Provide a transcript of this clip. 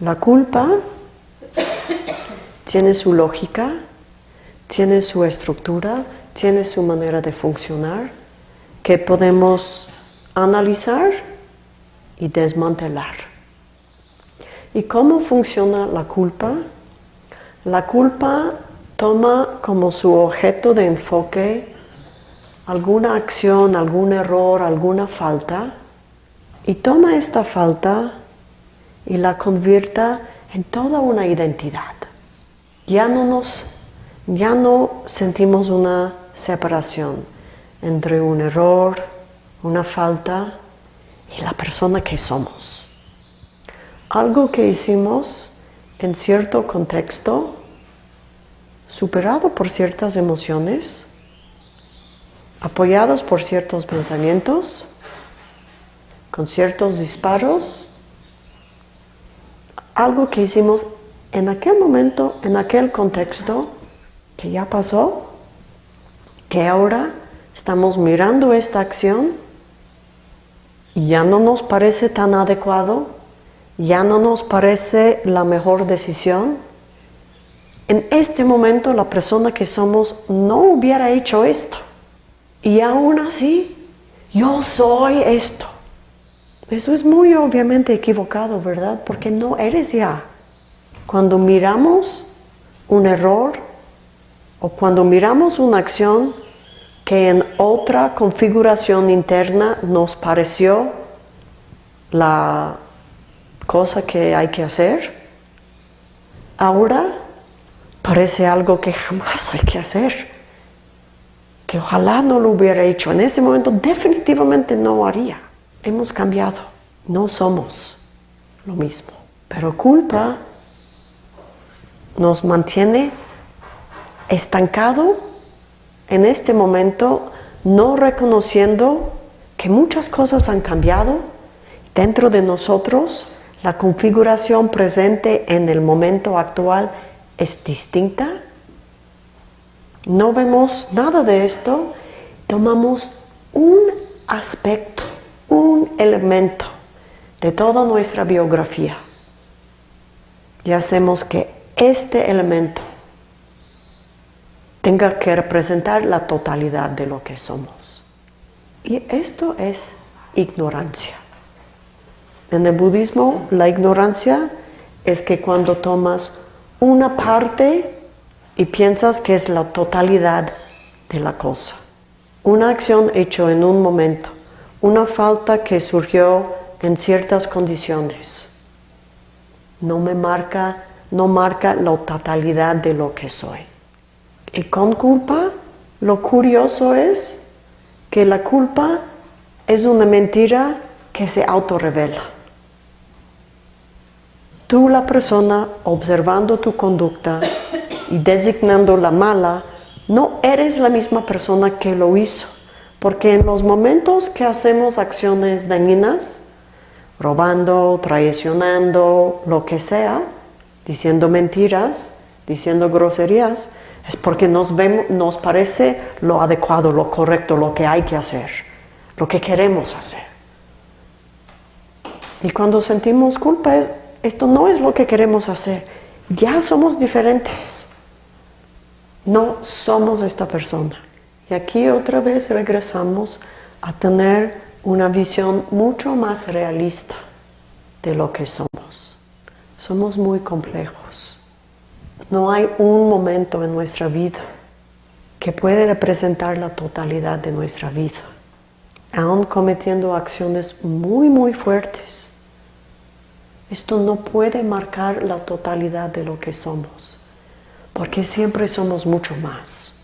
La culpa tiene su lógica, tiene su estructura, tiene su manera de funcionar que podemos analizar y desmantelar. ¿Y cómo funciona la culpa? La culpa toma como su objeto de enfoque alguna acción, algún error, alguna falta y toma esta falta y la convierta en toda una identidad. Ya no nos, ya no sentimos una separación entre un error, una falta y la persona que somos. Algo que hicimos en cierto contexto, superado por ciertas emociones, apoyados por ciertos pensamientos, con ciertos disparos, algo que hicimos en aquel momento, en aquel contexto, que ya pasó, que ahora estamos mirando esta acción y ya no nos parece tan adecuado, ya no nos parece la mejor decisión. En este momento la persona que somos no hubiera hecho esto. Y aún así, yo soy esto. Eso es muy obviamente equivocado, ¿verdad? Porque no eres ya. Cuando miramos un error o cuando miramos una acción que en otra configuración interna nos pareció la cosa que hay que hacer, ahora parece algo que jamás hay que hacer que ojalá no lo hubiera hecho. En ese momento definitivamente no haría. Hemos cambiado. No somos lo mismo. Pero culpa nos mantiene estancado en este momento, no reconociendo que muchas cosas han cambiado dentro de nosotros, la configuración presente en el momento actual es distinta no vemos nada de esto, tomamos un aspecto, un elemento de toda nuestra biografía y hacemos que este elemento tenga que representar la totalidad de lo que somos. Y esto es ignorancia. En el budismo, la ignorancia es que cuando tomas una parte y piensas que es la totalidad de la cosa. Una acción hecha en un momento, una falta que surgió en ciertas condiciones, no me marca, no marca la totalidad de lo que soy. Y con culpa, lo curioso es que la culpa es una mentira que se autorrevela. Tú, la persona, observando tu conducta, y designando la mala, no eres la misma persona que lo hizo. Porque en los momentos que hacemos acciones dañinas, robando, traicionando, lo que sea, diciendo mentiras, diciendo groserías, es porque nos, vemos, nos parece lo adecuado, lo correcto, lo que hay que hacer, lo que queremos hacer. Y cuando sentimos culpa, es, esto no es lo que queremos hacer. Ya somos diferentes. No somos esta persona. Y aquí otra vez regresamos a tener una visión mucho más realista de lo que somos. Somos muy complejos. No hay un momento en nuestra vida que puede representar la totalidad de nuestra vida, aún cometiendo acciones muy, muy fuertes. Esto no puede marcar la totalidad de lo que somos porque siempre somos mucho más.